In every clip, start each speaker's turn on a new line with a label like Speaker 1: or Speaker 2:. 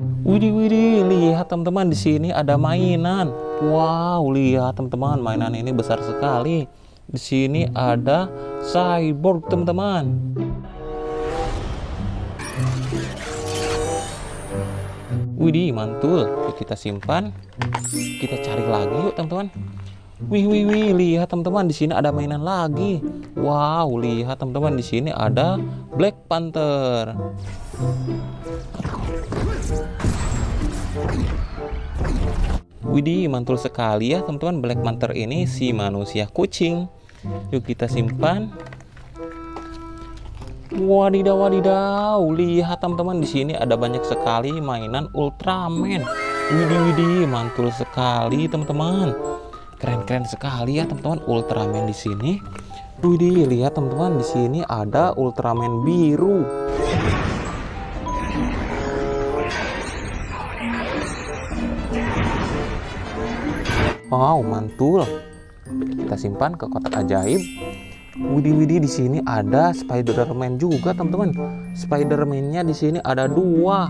Speaker 1: Widih, widih, lihat teman-teman di sini ada mainan. Wow, lihat teman-teman, mainan ini besar sekali. Di sini ada cyborg, teman-teman. Widih, mantul. Yuk kita simpan. Kita cari lagi yuk, teman-teman. Wih, wih, wih, lihat teman-teman di sini ada mainan lagi. Wow, lihat teman-teman di sini ada Black Panther. Widih, mantul sekali ya teman-teman Black Panther ini si manusia kucing. Yuk kita simpan. Wadidaw, wadidaw, lihat teman-teman di sini ada banyak sekali mainan Ultraman. Widih, widih, mantul sekali teman-teman. Keren-keren sekali ya teman-teman Ultraman di sini. Widih, lihat teman-teman di sini ada Ultraman biru. Wow, mantul. Kita simpan ke kotak ajaib. Widih widih di sini ada Spider-Man juga, teman-teman. Spider-Man-nya di sini ada dua.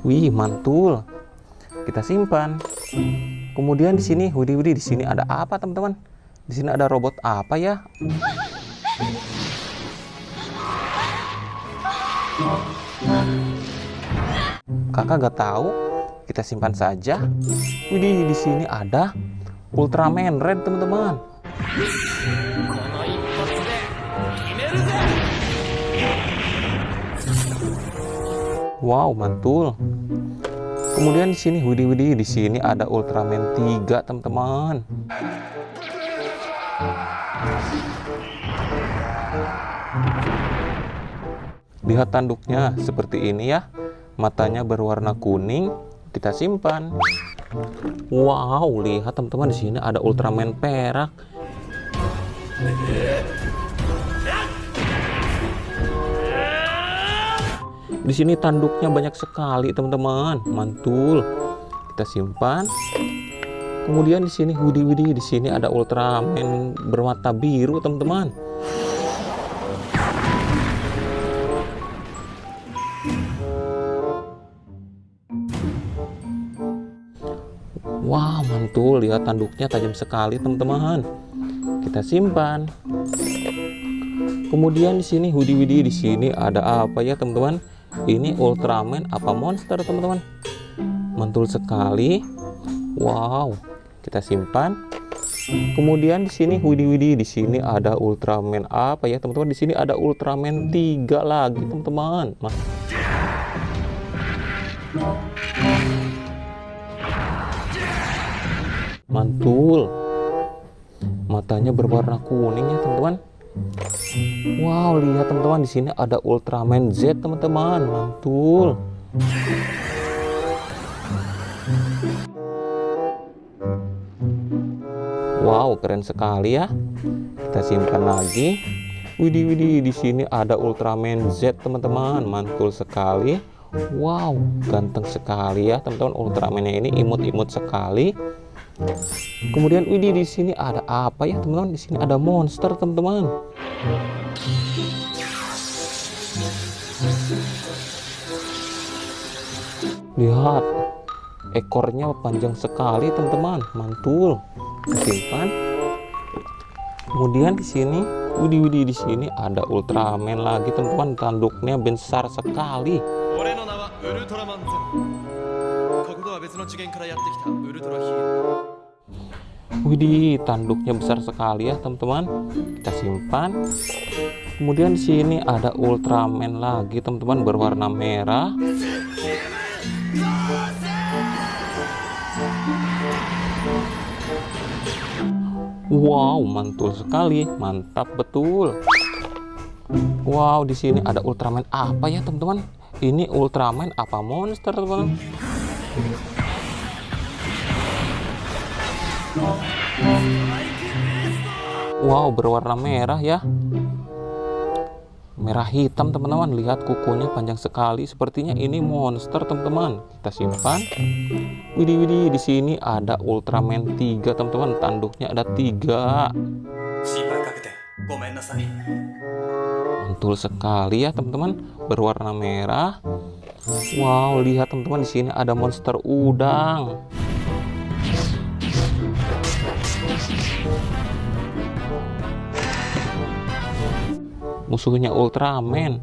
Speaker 1: Wih, mantul. Kita simpan. Kemudian di sini, widih widih di sini ada apa, teman-teman? Di sini ada robot apa ya? Kakak gak tahu. Kita simpan saja. Widih, di sini ada Ultraman Red, teman-teman. Wow, mantul. Kemudian di sini, widih widih, di sini ada Ultraman 3, teman-teman. Lihat tanduknya seperti ini ya. Matanya berwarna kuning. Kita simpan. Wow, lihat teman-teman di sini ada Ultraman perak. Di sini tanduknya banyak sekali, teman-teman. Mantul. Kita simpan. Kemudian di sini Widi, di sini ada Ultraman bermata biru, teman-teman. Wah, mantul. Lihat tanduknya tajam sekali, teman-teman. Kita simpan. Kemudian di sini Hudi Widi, di sini ada apa ya, teman-teman? Ini Ultraman apa monster, teman-teman? Mantul sekali. Wow, kita simpan. Kemudian di sini Widi Widi, di sini ada Ultraman apa ya, teman-teman? Di sini ada Ultraman 3 lagi, teman-teman. Mantul. Matanya berwarna kuning ya, teman-teman. Wow, lihat teman-teman di sini ada Ultraman Z, teman-teman. Mantul. Wow, keren sekali ya. Kita simpan lagi. Widih, widih, di sini ada Ultraman Z, teman-teman. Mantul sekali. Wow, ganteng sekali ya, teman-teman. Ultraman-nya ini imut-imut sekali. Kemudian widih di sini ada apa ya, teman-teman? Di sini ada monster, teman-teman. Lihat, ekornya panjang sekali, teman-teman. Mantul. Simpan. Kemudian di sini, widih widih di sini ada Ultraman lagi, teman-teman. Tanduknya besar sekali. Widih, tanduknya besar sekali ya, teman-teman. Kita simpan. Kemudian di sini ada Ultraman lagi, teman-teman, berwarna merah. Wow, mantul sekali. Mantap betul. Wow, di sini ada Ultraman apa ya, teman-teman? Ini Ultraman apa monster, teman-teman? Wow, berwarna merah ya. Merah hitam, teman-teman. Lihat kukunya panjang sekali. Sepertinya ini monster, teman-teman. Kita simpan. Widih, widih. Di sini ada Ultraman 3, teman-teman. Tanduknya ada tiga. mantul sekali ya teman-teman berwarna merah wow lihat teman-teman di sini ada monster udang musuhnya Ultraman.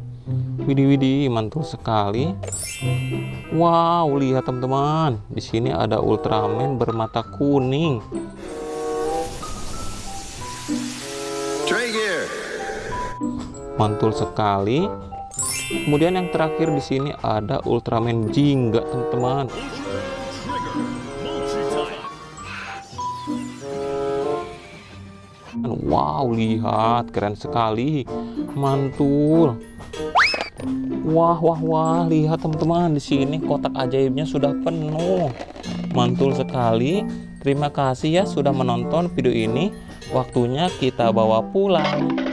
Speaker 1: Widih widih mantul sekali. Wow lihat teman-teman. Di sini ada Ultraman bermata kuning. Mantul sekali. Kemudian yang terakhir di sini ada Ultraman Jingga teman-teman Wow lihat keren sekali. Mantul. Wah wah wah lihat teman-teman di sini kotak ajaibnya sudah penuh. Mantul sekali. Terima kasih ya sudah menonton video ini. Waktunya kita bawa pulang